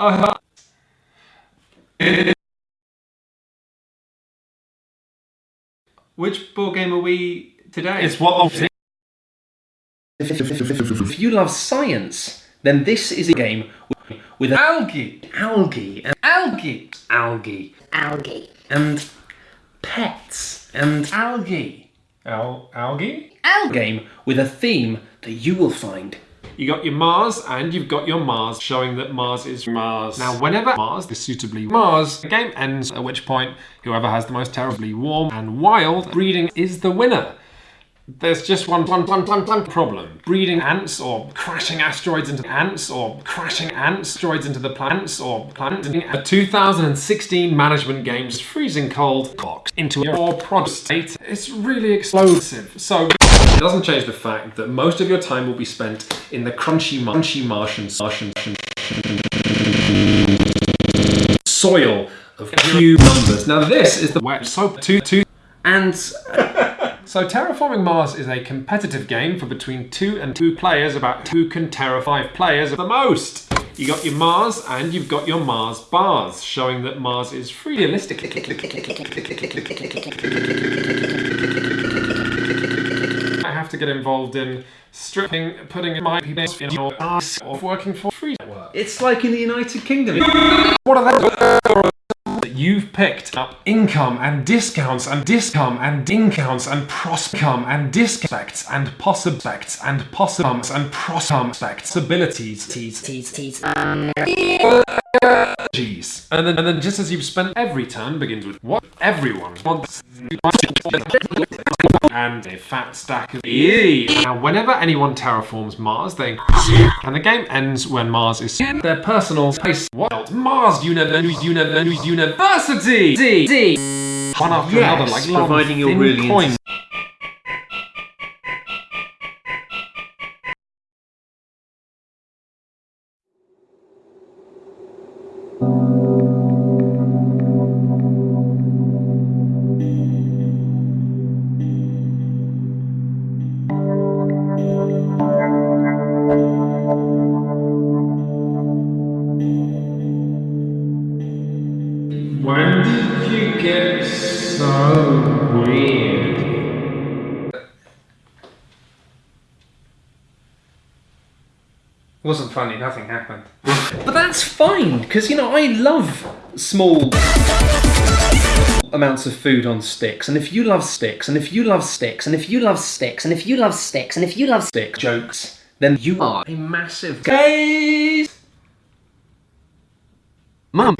Uh, which board game are we today? It's what If you love science, then this is a game with algae. algae and Algae. algae algae, and pets and Algae. Al algae? a game with a theme that you will find You got your Mars and you've got your Mars, showing that Mars is Mars. Now, whenever Mars is suitably Mars, the game ends, at which point whoever has the most terribly warm and wild breeding is the winner. There's just one, one, one, one, one problem. Breeding ants or crashing asteroids into ants or crashing asteroids into the plants or planets. A 2016 management game's freezing cold cocks into your prod state. It's really explosive. So doesn't change the fact that most of your time will be spent in the crunchy, munchy Martian, Martian, soil of cube numbers. Now this is the wet soap two two and uh, so terraforming Mars is a competitive game for between two and two players, about who can terra five players the most. You got your Mars and you've got your Mars bars, showing that Mars is free realistic. to get involved in stripping, putting my people in your ass of working for free network. it's like in the United Kingdom. What are they? that you've picked up income and discounts and discount and discounts and proscom and discounts and possiblects and possibums and prospects abilities teas tease, tease, um, Jeez. And then, and then just as you've spent every turn begins with what everyone wants and a fat stack of Eee. Now whenever anyone terraforms Mars, they and the game ends when Mars is in their personal space. What? Mars Universe Universe University! D, D. One after Yes, another, like long, providing you're really When did you get so weird? Wasn't funny, nothing happened. But that's fine, because you know, I love small amounts of food on sticks. And if you love sticks, and if you love sticks, and if you love sticks, and if you love sticks, and if you love sticks, jokes, then you are a massive case. Mum.